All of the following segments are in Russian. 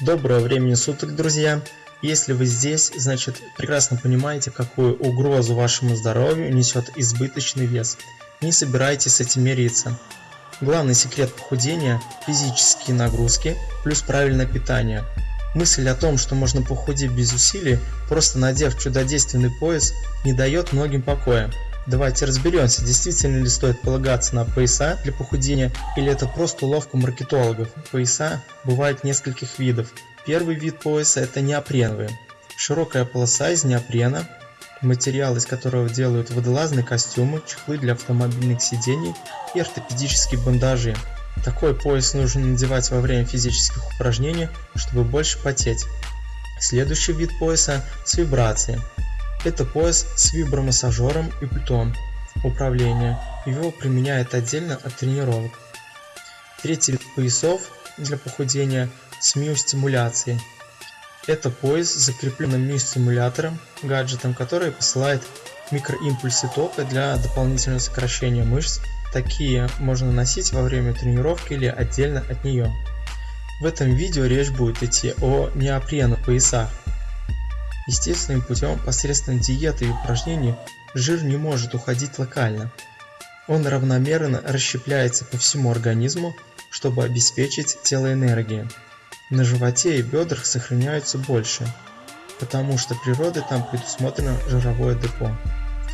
Доброго времени суток, друзья! Если вы здесь, значит прекрасно понимаете, какую угрозу вашему здоровью несет избыточный вес. Не собирайтесь с этим мириться. Главный секрет похудения – физические нагрузки плюс правильное питание. Мысль о том, что можно похудеть без усилий, просто надев чудодейственный пояс, не дает многим покоя. Давайте разберемся, действительно ли стоит полагаться на пояса для похудения или это просто уловка маркетологов. Пояса бывают нескольких видов. Первый вид пояса это неопреновые. Широкая полоса из неопрена, материал из которого делают водолазные костюмы, чехлы для автомобильных сидений и ортопедические бандажи. Такой пояс нужно надевать во время физических упражнений, чтобы больше потеть. Следующий вид пояса с вибрацией. Это пояс с вибромассажером и пультом управления. Его применяют отдельно от тренировок. Третий вид поясов для похудения с миостимуляцией. Это пояс с закрепленным миостимулятором, гаджетом, который посылает микроимпульсы тока для дополнительного сокращения мышц. Такие можно носить во время тренировки или отдельно от нее. В этом видео речь будет идти о неопреновых поясах. Естественным путем посредством диеты и упражнений жир не может уходить локально. Он равномерно расщепляется по всему организму, чтобы обеспечить тело энергией. На животе и бедрах сохраняются больше, потому что природой там предусмотрено жировое депо.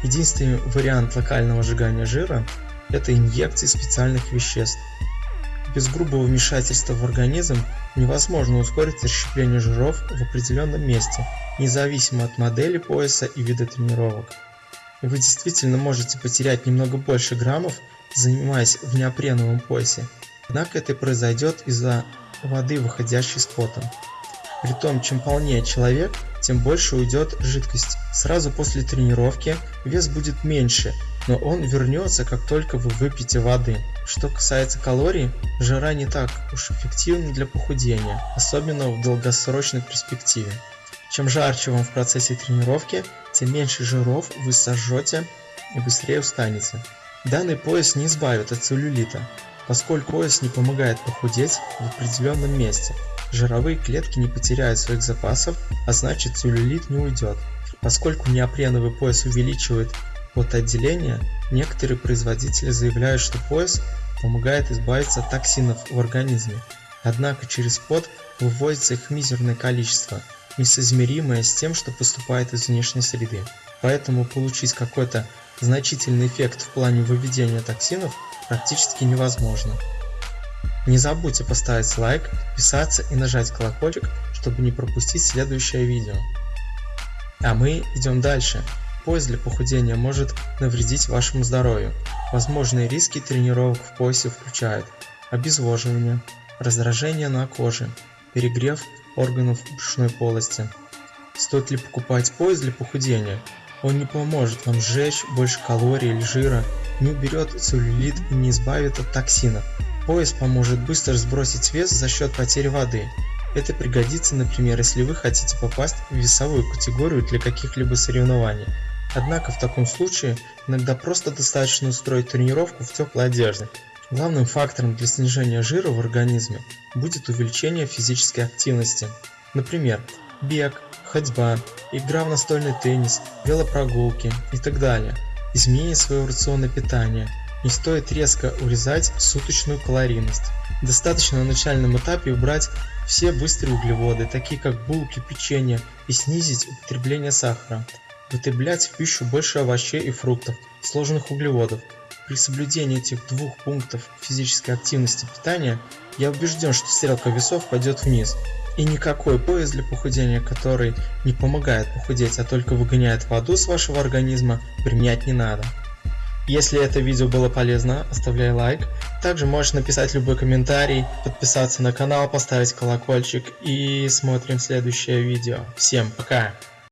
Единственный вариант локального сжигания жира – это инъекции специальных веществ. Без грубого вмешательства в организм невозможно ускорить расщепление жиров в определенном месте – независимо от модели пояса и вида тренировок. Вы действительно можете потерять немного больше граммов, занимаясь в неопреновом поясе, однако это произойдет из-за воды, выходящей с потом. Притом, чем полнее человек, тем больше уйдет жидкость. Сразу после тренировки вес будет меньше, но он вернется, как только вы выпьете воды. Что касается калорий, жара не так уж эффективна для похудения, особенно в долгосрочной перспективе. Чем жарче вам в процессе тренировки, тем меньше жиров вы сожжете и быстрее устанете. Данный пояс не избавит от целлюлита, поскольку пояс не помогает похудеть в определенном месте. Жировые клетки не потеряют своих запасов, а значит целлюлит не уйдет. Поскольку неопреновый пояс увеличивает потоотделение, некоторые производители заявляют, что пояс помогает избавиться от токсинов в организме. Однако через пот выводится их мизерное количество – несоизмеримое с тем, что поступает из внешней среды. Поэтому получить какой-то значительный эффект в плане выведения токсинов практически невозможно. Не забудьте поставить лайк, подписаться и нажать колокольчик, чтобы не пропустить следующее видео. А мы идем дальше. Пояс для похудения может навредить вашему здоровью. Возможные риски тренировок в поясе включают обезвоживание, раздражение на коже, перегрев органов брюшной полости. Стоит ли покупать пояс для похудения? Он не поможет вам сжечь больше калорий или жира, не уберет целлюлит и не избавит от токсинов. Пояс поможет быстро сбросить вес за счет потери воды. Это пригодится, например, если вы хотите попасть в весовую категорию для каких-либо соревнований. Однако в таком случае иногда просто достаточно устроить тренировку в теплой одежде, Главным фактором для снижения жира в организме будет увеличение физической активности. Например, бег, ходьба, игра в настольный теннис, велопрогулки и так далее. Изменение своего рациона питания. Не стоит резко урезать суточную калорийность. Достаточно на начальном этапе убрать все быстрые углеводы, такие как булки, печенье, и снизить употребление сахара. Употреблять в пищу больше овощей и фруктов, сложных углеводов, при соблюдении этих двух пунктов физической активности питания, я убежден, что стрелка весов пойдет вниз. И никакой пояс для похудения, который не помогает похудеть, а только выгоняет воду с вашего организма, применять не надо. Если это видео было полезно, оставляй лайк. Также можешь написать любой комментарий, подписаться на канал, поставить колокольчик и смотрим следующее видео. Всем пока!